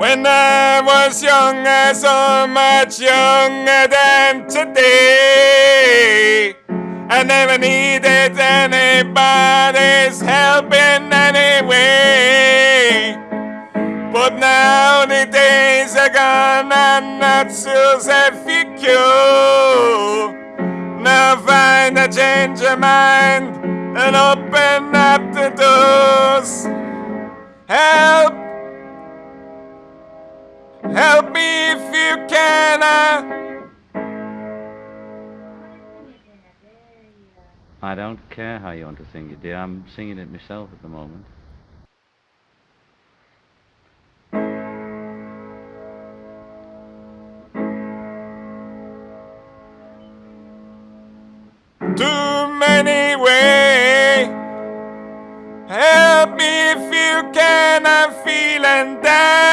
When I was younger, so much younger than today. I never needed anybody's help in any way. But now the days are gone and not so secure. Now find a change of mind and open up the doors. Help you can. uh, I don't care how you want to sing it, dear. I'm singing it myself at the moment. too many ways. Help me if you can, I'm feeling down.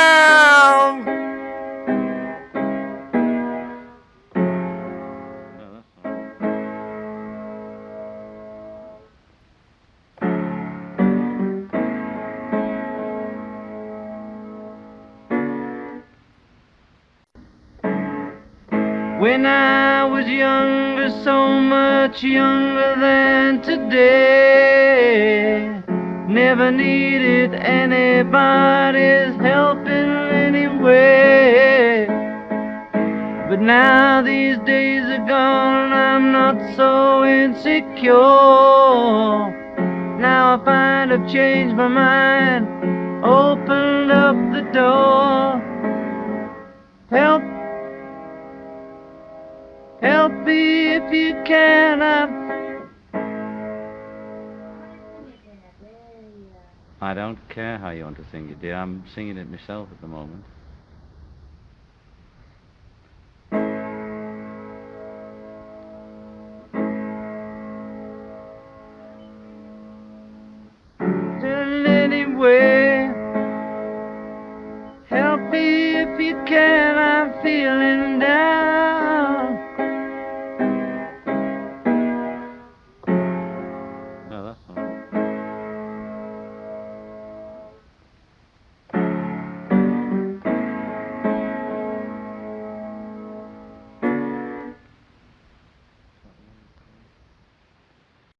When I was younger, so much younger than today, never needed anybody's help in any way. But now these days are gone, I'm not so insecure. Now I find I've changed my mind, opened up the door. Help me if you can. I'm... I don't care how you want to sing it, dear. I'm singing it myself at the moment.